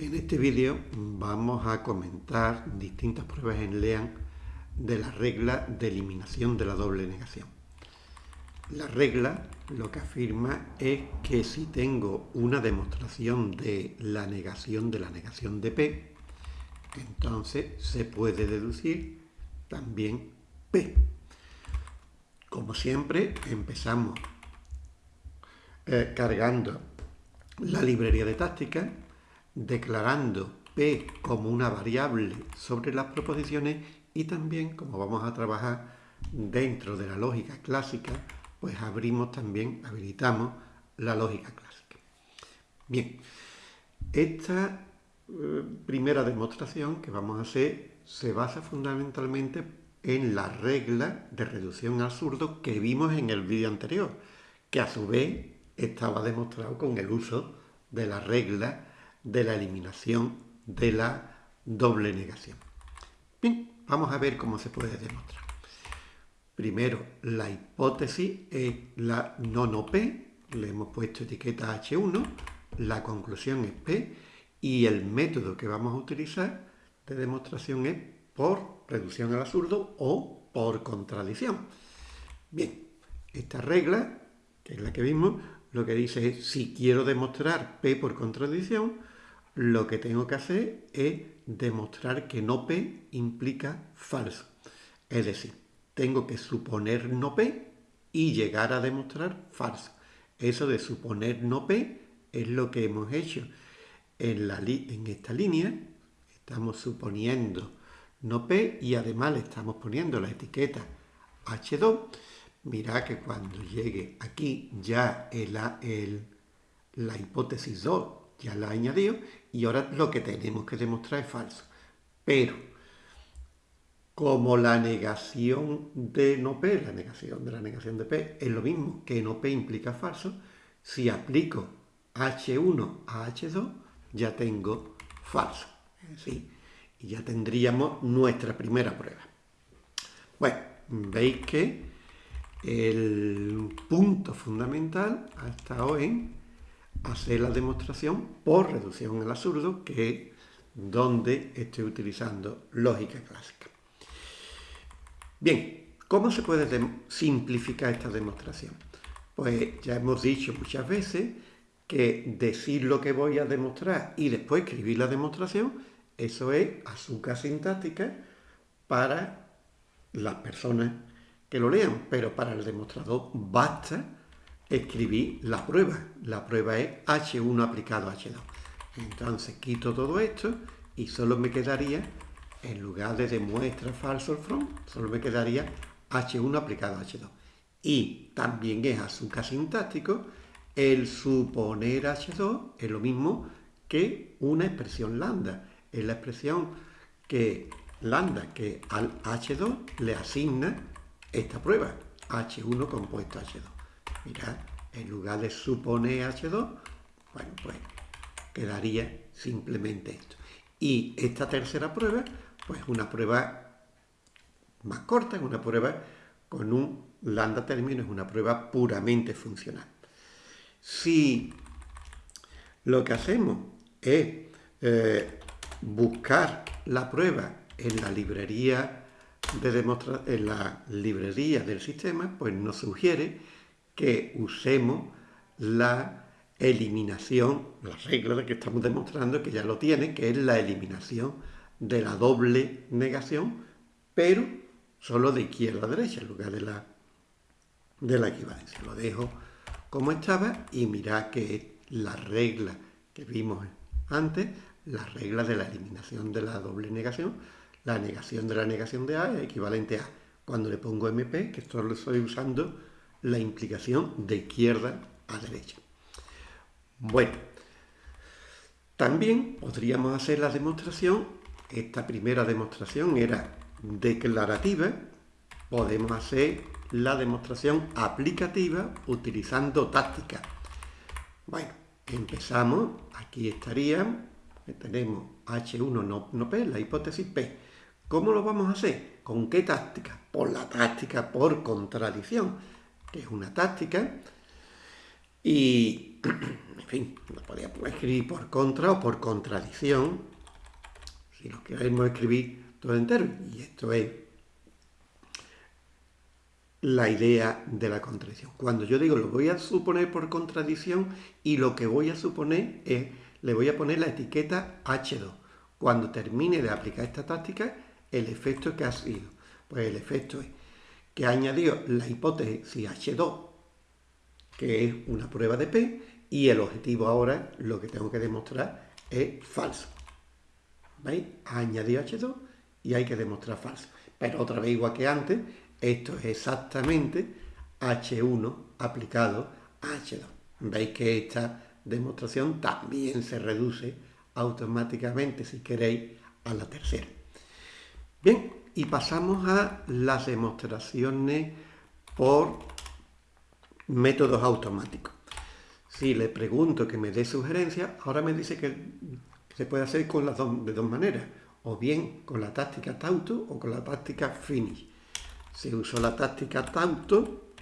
En este vídeo vamos a comentar distintas pruebas en LEAN de la regla de eliminación de la doble negación. La regla lo que afirma es que si tengo una demostración de la negación de la negación de P, entonces se puede deducir también P. Como siempre, empezamos eh, cargando la librería de táctica declarando P como una variable sobre las proposiciones y también, como vamos a trabajar dentro de la lógica clásica, pues abrimos también, habilitamos la lógica clásica. Bien, esta eh, primera demostración que vamos a hacer se basa fundamentalmente en la regla de reducción al absurdo que vimos en el vídeo anterior, que a su vez estaba demostrado con el uso de la regla de la eliminación de la doble negación. Bien, vamos a ver cómo se puede demostrar. Primero, la hipótesis es la no P, le hemos puesto etiqueta H1, la conclusión es P y el método que vamos a utilizar de demostración es por reducción al absurdo o por contradicción. Bien, esta regla, que es la que vimos, lo que dice es si quiero demostrar P por contradicción, lo que tengo que hacer es demostrar que no P implica falso. Es decir, tengo que suponer no P y llegar a demostrar falso. Eso de suponer no P es lo que hemos hecho en, la en esta línea. Estamos suponiendo no P y además le estamos poniendo la etiqueta H2. Mirad que cuando llegue aquí ya el, la hipótesis 2 ya la añadido y ahora lo que tenemos que demostrar es falso. Pero, como la negación de no P, la negación de la negación de P, es lo mismo que no P implica falso, si aplico H1 a H2, ya tengo falso. ¿sí? Y ya tendríamos nuestra primera prueba. Bueno, veis que el punto fundamental ha estado en hacer la demostración por reducción al absurdo, que es donde estoy utilizando lógica clásica. Bien, ¿cómo se puede simplificar esta demostración? Pues ya hemos dicho muchas veces que decir lo que voy a demostrar y después escribir la demostración, eso es azúcar sintáctica para las personas que lo lean, pero para el demostrador basta escribí la prueba. La prueba es H1 aplicado a H2. Entonces quito todo esto y solo me quedaría, en lugar de demuestra falso el from, solo me quedaría H1 aplicado a H2. Y también es azúcar sintáctico, el suponer H2 es lo mismo que una expresión lambda. Es la expresión que lambda que al H2 le asigna esta prueba, H1 compuesto H2. Mirad, en lugar de suponer H2, bueno, pues quedaría simplemente esto. Y esta tercera prueba, pues una prueba más corta, es una prueba con un lambda término, es una prueba puramente funcional. Si lo que hacemos es eh, buscar la prueba en la librería de en la librería del sistema, pues nos sugiere que usemos la eliminación, la regla que estamos demostrando que ya lo tiene, que es la eliminación de la doble negación, pero solo de izquierda a derecha en lugar de la, de la equivalencia. Lo dejo como estaba y mirad que es la regla que vimos antes, la regla de la eliminación de la doble negación, la negación de la negación de A es equivalente a cuando le pongo MP, que esto lo estoy usando la implicación de izquierda a derecha. Bueno, también podríamos hacer la demostración, esta primera demostración era declarativa, podemos hacer la demostración aplicativa utilizando táctica. Bueno, empezamos, aquí estaría, tenemos H1 no, no P, la hipótesis P. ¿Cómo lo vamos a hacer? ¿Con qué táctica? Por la táctica por contradicción que es una táctica, y en fin, lo podía escribir por contra o por contradicción, si lo queremos escribir todo entero. Y esto es la idea de la contradicción. Cuando yo digo lo voy a suponer por contradicción y lo que voy a suponer es, le voy a poner la etiqueta H2. Cuando termine de aplicar esta táctica, el efecto que ha sido. Pues el efecto es que ha añadido la hipótesis H2, que es una prueba de P, y el objetivo ahora, lo que tengo que demostrar, es falso. ¿Veis? Ha añadido H2 y hay que demostrar falso. Pero otra vez, igual que antes, esto es exactamente H1 aplicado a H2. Veis que esta demostración también se reduce automáticamente, si queréis, a la tercera. Bien, y pasamos a las demostraciones por métodos automáticos. Si le pregunto que me dé sugerencias, ahora me dice que se puede hacer con las dos, de dos maneras, o bien con la táctica Tauto o con la táctica Finish. Si uso la táctica Tauto,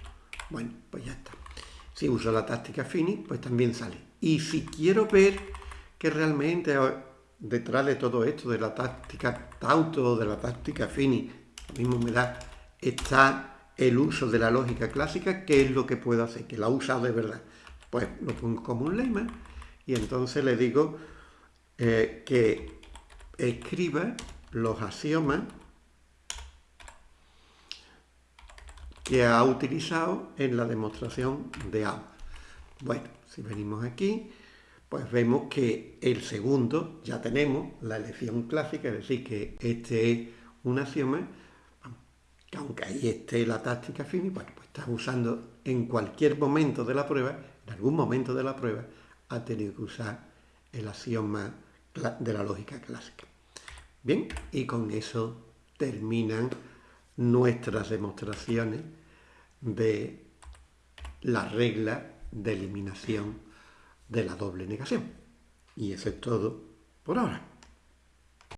bueno, pues ya está. Si uso la táctica Finish, pues también sale. Y si quiero ver que realmente detrás de todo esto, de la táctica Tauto de la táctica Finish, lo mismo me da, está el uso de la lógica clásica, ¿qué es lo que puedo hacer? Que la he usado de verdad. Pues lo pongo como un lema y entonces le digo eh, que escriba los axiomas que ha utilizado en la demostración de A. Bueno, si venimos aquí, pues vemos que el segundo ya tenemos la elección clásica, es decir, que este es un axioma, que aunque ahí esté la táctica fini, pues está usando en cualquier momento de la prueba, en algún momento de la prueba, ha tenido que usar el axioma de la lógica clásica. Bien, y con eso terminan nuestras demostraciones de la regla de eliminación de la doble negación. Y eso es todo por ahora.